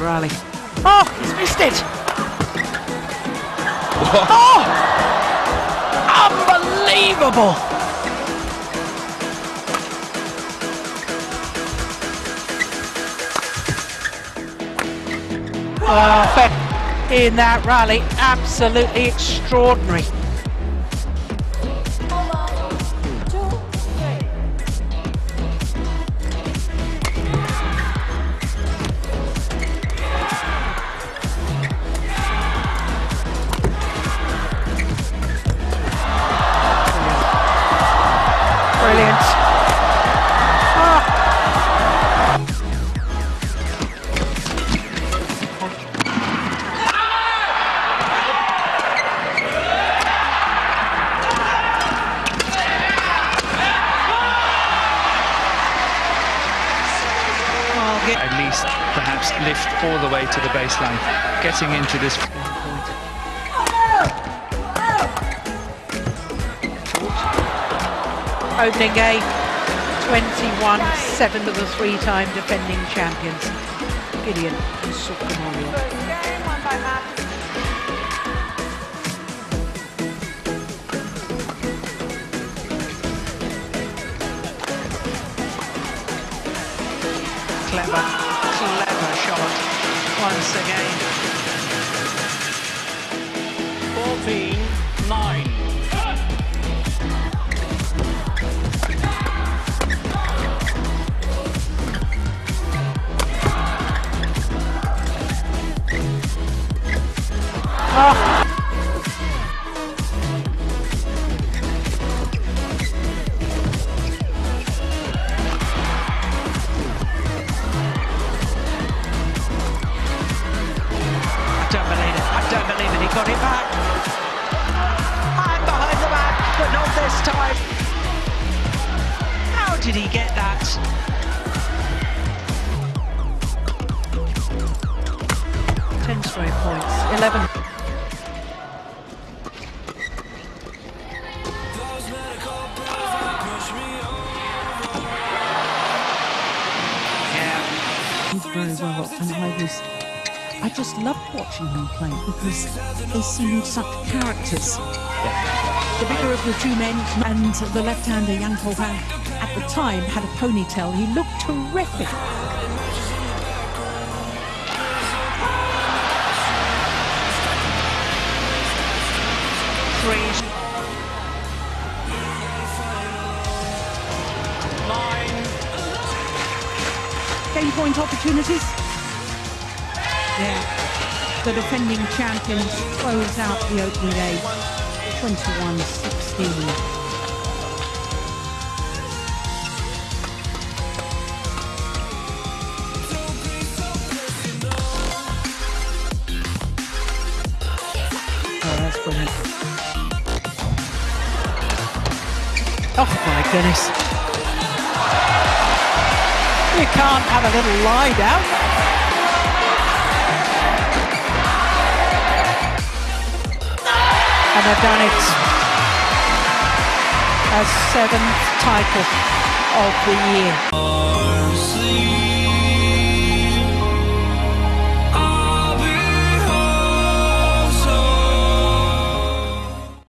rally. Oh, he's missed it! oh! Unbelievable! Perfect in that rally, absolutely extraordinary. At least perhaps lift all the way to the baseline, getting into this. opening game 21-7 to the three-time defending champions Gideon and Clever, clever shot once again. 14 9. Ah! I don't believe it. I don't believe it. He got it back. I'm behind the back, but not this time. How did he get that? Ten straight points. Eleven. Yeah. Very well, and I was. I just loved watching him play because they seemed such characters. The bigger of the two men and the left-hander Ho Han at the time had a ponytail. He looked terrific. Three. 9. Game point opportunities. Yeah. The defending champions close out the opening day 21-16. Oh. Oh my goodness. You can't have a little lie down. And they've done it. A seventh title of the year.